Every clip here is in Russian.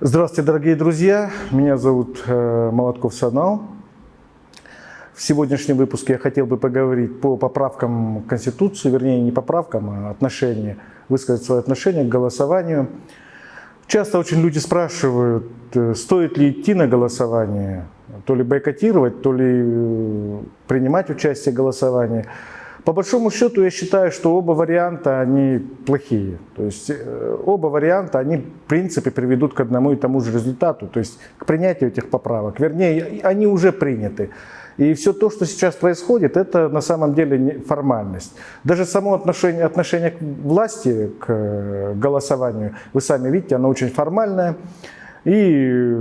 Здравствуйте, дорогие друзья! Меня зовут э, Молотков Санал. В сегодняшнем выпуске я хотел бы поговорить по поправкам Конституции, вернее не поправкам, а отношения, высказать свое отношение к голосованию. Часто очень люди спрашивают, э, стоит ли идти на голосование, то ли бойкотировать, то ли э, принимать участие в голосовании. По большому счету я считаю, что оба варианта, они плохие. То есть э, оба варианта, они в принципе приведут к одному и тому же результату, то есть к принятию этих поправок. Вернее, они уже приняты. И все то, что сейчас происходит, это на самом деле формальность. Даже само отношение, отношение к власти, к э, голосованию, вы сами видите, оно очень формальное. И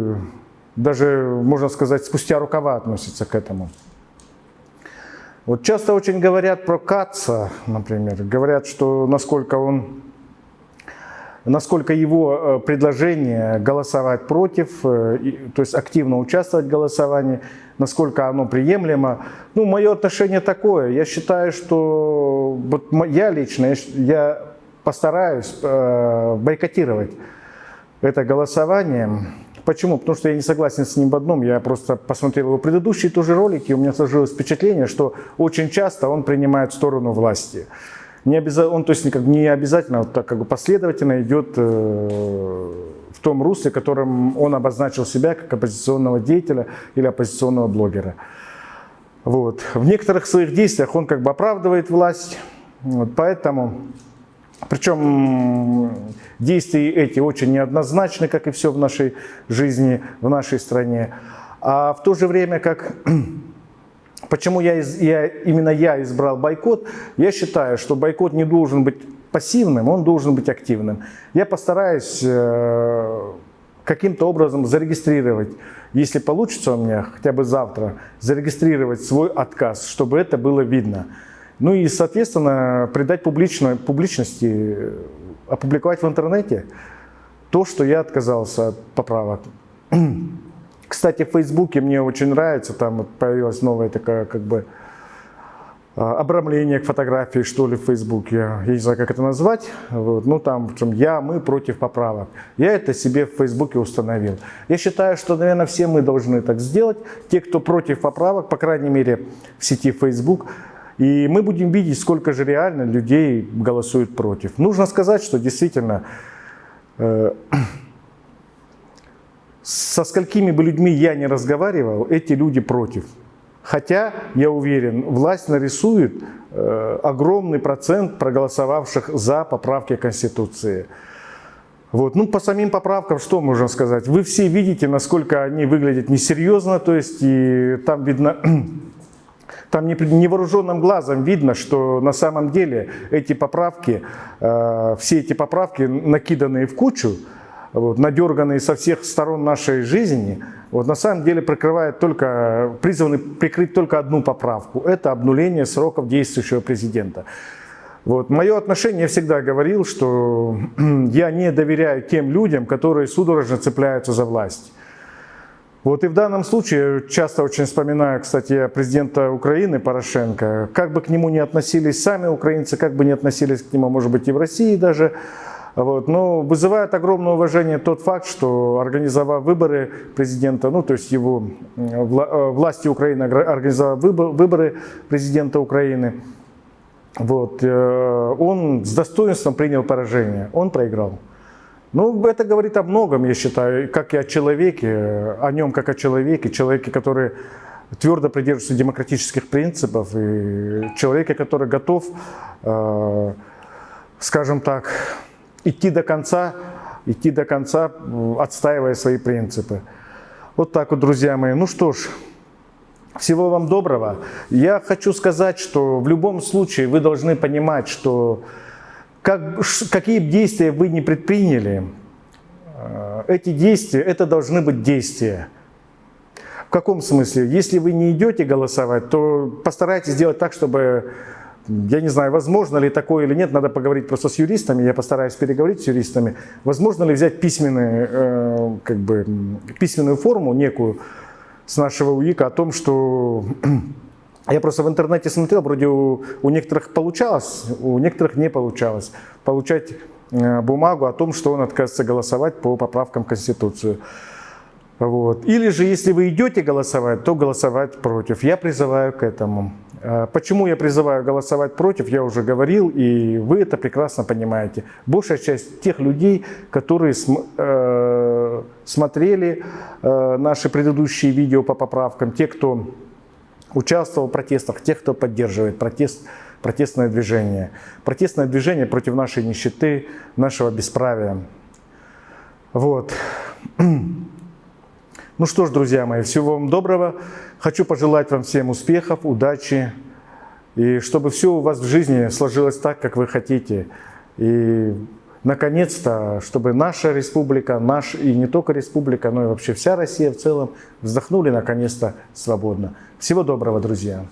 даже, можно сказать, спустя рукава относится к этому. Вот часто очень говорят про Каца, например, говорят, что насколько он, насколько его э, предложение голосовать против, э, то есть активно участвовать в голосовании, насколько оно приемлемо. Ну, мое отношение такое. Я считаю, что вот я лично, я постараюсь э, бойкотировать это голосование. Почему? Потому что я не согласен с ним в одном. Я просто посмотрел его предыдущие тоже ролики, и у меня сложилось впечатление, что очень часто он принимает сторону власти. Не обязательно, он то есть никак, не обязательно вот так как бы последовательно идет э, в том русле, которым он обозначил себя как оппозиционного деятеля или оппозиционного блогера. Вот. В некоторых своих действиях он как бы оправдывает власть, вот, поэтому причем действия эти очень неоднозначны, как и все в нашей жизни, в нашей стране. А в то же время, как почему я, я, именно я избрал бойкот, я считаю, что бойкот не должен быть пассивным, он должен быть активным. Я постараюсь э, каким-то образом зарегистрировать, если получится у меня хотя бы завтра, зарегистрировать свой отказ, чтобы это было видно. Ну и, соответственно, придать публично, публичности, опубликовать в интернете то, что я отказался от поправок. Кстати, в Фейсбуке мне очень нравится, там появилась новая такая как бы а, обрамление к фотографии, что ли, в Фейсбуке. Я не знаю, как это назвать. Вот. Ну, там, в общем, я, мы против поправок. Я это себе в Фейсбуке установил. Я считаю, что, наверное, все мы должны так сделать. Те, кто против поправок, по крайней мере, в сети Facebook, и мы будем видеть, сколько же реально людей голосуют против. Нужно сказать, что действительно э, со сколькими бы людьми я не разговаривал, эти люди против. Хотя, я уверен, власть нарисует э, огромный процент проголосовавших за поправки Конституции. Вот. Ну, по самим поправкам, что можно сказать? Вы все видите, насколько они выглядят несерьезно, то есть и там видно там невооруженным глазом видно, что на самом деле эти поправки, э, все эти поправки, накиданные в кучу, вот, надерганные со всех сторон нашей жизни, вот, на самом деле прикрывают только, призваны прикрыть только одну поправку. Это обнуление сроков действующего президента. Вот. Мое отношение, я всегда говорил, что я не доверяю тем людям, которые судорожно цепляются за власть. Вот и в данном случае часто очень вспоминаю, кстати, президента Украины Порошенко, как бы к нему ни относились сами украинцы, как бы ни относились к нему, может быть, и в России даже, вот, но вызывает огромное уважение тот факт, что организовав выборы президента, ну то есть его вла э, власти Украины организовав выборы президента Украины, вот, э, он с достоинством принял поражение, он проиграл. Ну, это говорит о многом, я считаю, как и о человеке, о нем как о человеке, человеке, который твердо придерживается демократических принципов, и человеке, который готов, э, скажем так, идти до конца, идти до конца, отстаивая свои принципы. Вот так вот, друзья мои. Ну что ж, всего вам доброго. Я хочу сказать, что в любом случае вы должны понимать, что как, какие действия вы не предприняли, э, эти действия, это должны быть действия. В каком смысле? Если вы не идете голосовать, то постарайтесь сделать так, чтобы, я не знаю, возможно ли такое или нет, надо поговорить просто с юристами, я постараюсь переговорить с юристами, возможно ли взять письменную, э, как бы, письменную форму некую с нашего УИКа о том, что я просто в интернете смотрел, вроде у, у некоторых получалось, у некоторых не получалось. Получать э, бумагу о том, что он отказывается голосовать по поправкам в Конституцию. Вот. Или же, если вы идете голосовать, то голосовать против. Я призываю к этому. Э, почему я призываю голосовать против, я уже говорил, и вы это прекрасно понимаете. Большая часть тех людей, которые э, смотрели э, наши предыдущие видео по поправкам, те, кто участвовал в протестах, те, кто поддерживает протест, протестное движение. Протестное движение против нашей нищеты, нашего бесправия. Вот. Ну что ж, друзья мои, всего вам доброго. Хочу пожелать вам всем успехов, удачи, и чтобы все у вас в жизни сложилось так, как вы хотите. И наконец-то, чтобы наша республика, наш и не только республика, но и вообще вся Россия в целом вздохнули наконец-то свободно. Всего доброго, друзья!